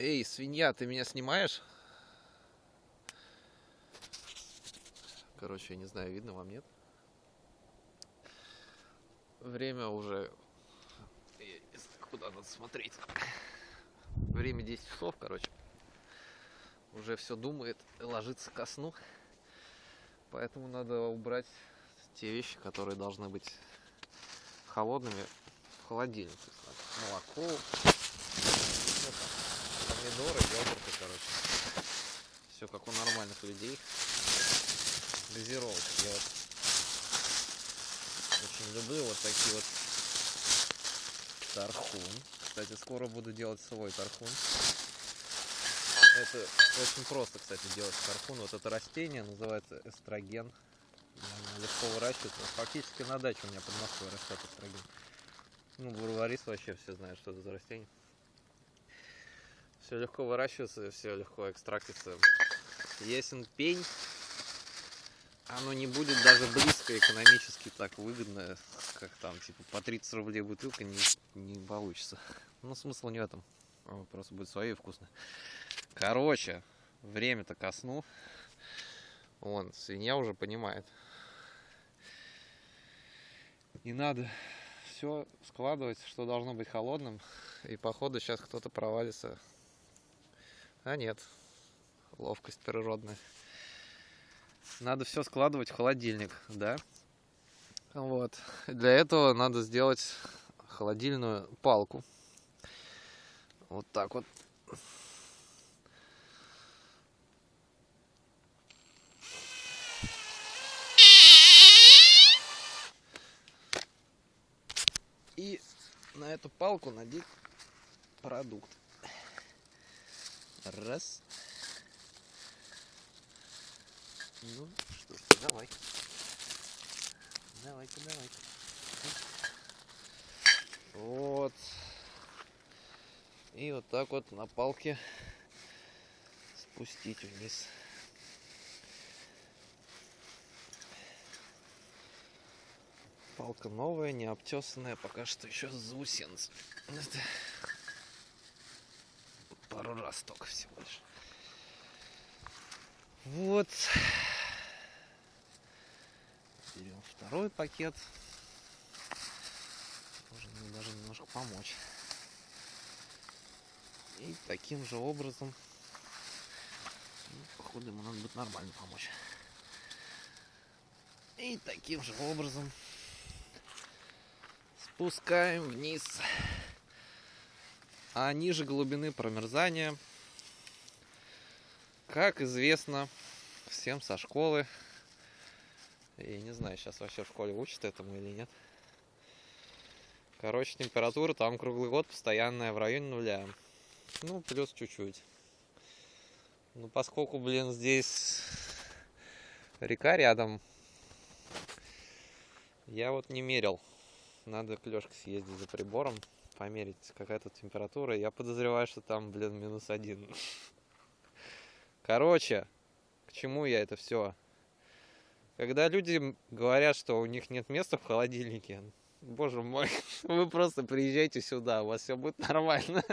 Эй, свинья, ты меня снимаешь? Короче, я не знаю, видно вам, нет? Время уже... Я не знаю, куда надо смотреть. Время 10 часов, короче. Уже все думает, ложится ко сну. Поэтому надо убрать те вещи, которые должны быть холодными в холодильник. То есть, молоко, помидоры, йогурты, короче. Все как у нормальных людей. Газировки. Я вот очень люблю вот такие вот тархун. Кстати, скоро буду делать свой тархун. Это очень просто, кстати, делать тархун. Вот это растение называется эстроген. Оно легко выращивается. Фактически на даче у меня под Москвой растет эстроген. Ну, бурварис вообще все знают, что это за растение. Все легко выращивается, все легко экстрактится. Ясен пень. Оно не будет даже близко экономически так выгодно, как там, типа, по 30 рублей бутылка не, не получится. Но смысл не в этом. Просто будет свое и вкусно. Короче, время-то ко сну. Вон, свинья уже понимает. И надо все складывать, что должно быть холодным. И походу сейчас кто-то провалится. А нет, ловкость природная. Надо все складывать в холодильник, да? Вот. Для этого надо сделать холодильную палку. Вот так вот и на эту палку надеть продукт. Раз. Ну, что ж, давай. Давайте, давайте. Вот. И вот так вот на палке спустить вниз. Палка новая, не обтесанная, пока что еще с только всего лишь. Вот. Берем второй пакет. Можно мне даже немножко помочь. И таким же образом, ну, походу ему надо будет нормально помочь. И таким же образом спускаем вниз. А ниже глубины промерзания, как известно всем со школы, и не знаю, сейчас вообще в школе учат этому или нет. Короче, температура там круглый год постоянная в районе нуля. Ну, плюс чуть-чуть. Ну, поскольку, блин, здесь река рядом, я вот не мерил. Надо к Лёшке съездить за прибором, померить, какая тут температура. Я подозреваю, что там, блин, минус один. Короче, к чему я это все? Когда люди говорят, что у них нет места в холодильнике, боже мой, вы просто приезжайте сюда, у вас все будет нормально.